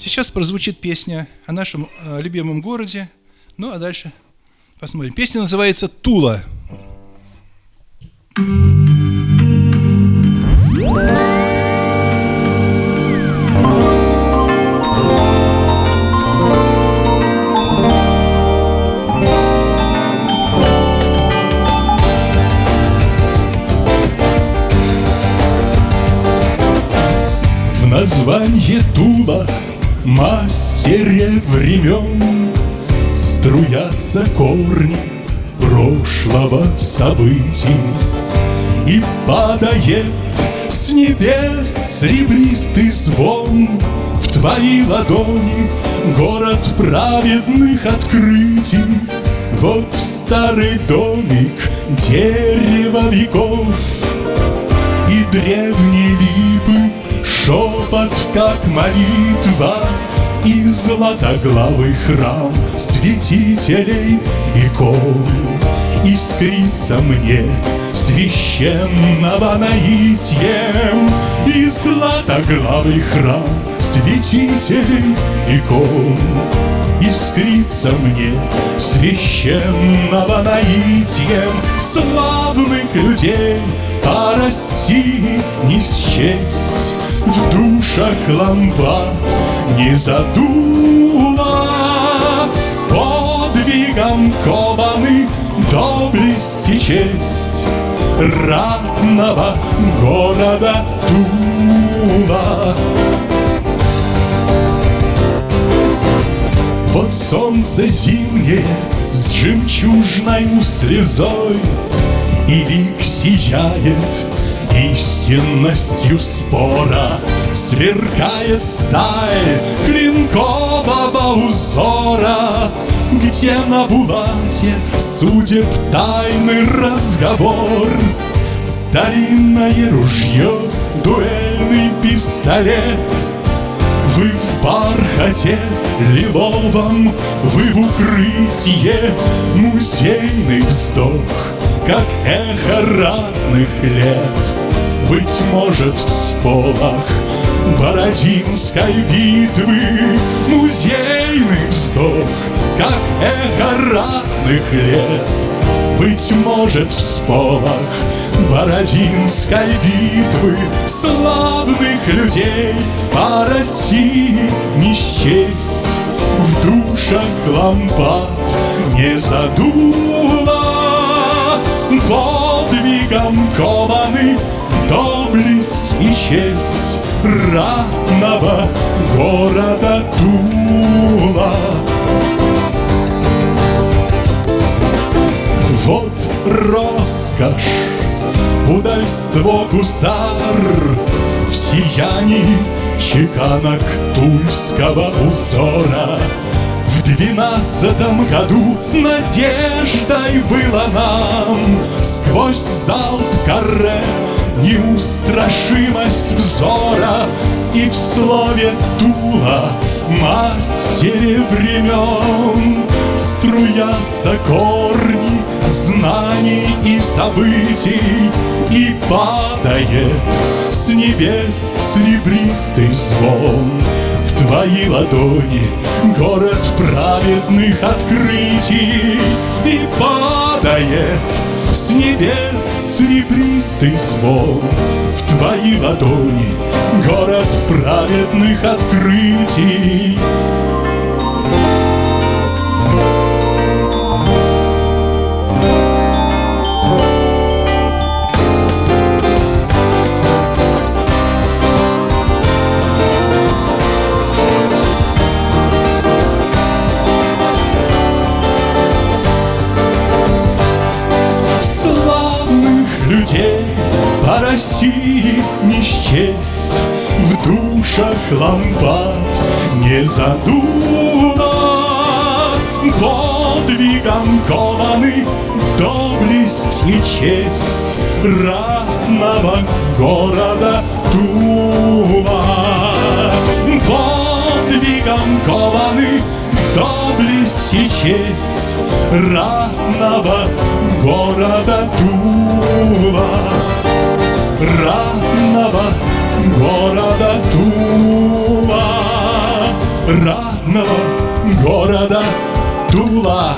Сейчас прозвучит песня о нашем э, любимом городе. Ну а дальше посмотрим. Песня называется «Тула». В названье Тула мастере времен Струятся корни прошлого событий И падает с небес серебристый звон В твои ладони. Город праведных открытий Вот старый домик, дерево веков И древние липы Шепот, как молитва И златоглавый храм Святителей икон Искрится мне священного наитием И златоглавый храм Святителей икон Искрится мне священного наитием Славных людей по России не счесть В душах лампад не задуло Подвигом кованы доблесть и честь Ратного города Тула. Вот солнце зимнее с жемчужной слезой И лик сияет истинностью спора Сверкает сталь клинкового узора Где на булате судеб тайный разговор. Старинное ружье, дуэльный пистолет. Вы в бархате лиловом, вы в укрытие Музейный вздох, как эхо ратных лет Быть может, в сполох Бородинской битвы Музейный вздох, как эхо ратных лет Быть может, в сполох Бородинской битвы Славных людей. По России не счесть В душах лампад не задуло Подвигом кованы доблесть и честь Ратного города Тула. Вот роскошь удальство гусар В сиянии чеканок тульского узора В двенадцатом году надеждой было нам. Сквозь залп каре неустрашимость взора И в слове Тула мастере времен. Струятся корни знаний и событий И падает с небес серебристый звон твои ладони. Город праведных открытий. И падает с небес серебристый звон В твои ладони. Город праведных открытий Славных людей по России не счесть. В душах лампад не задуло Подвигом кованы доблесть и честь Ратного города Тула Подвигом кованы доблесть и честь Ратного города Тула Ратного города Тула родного города Тула.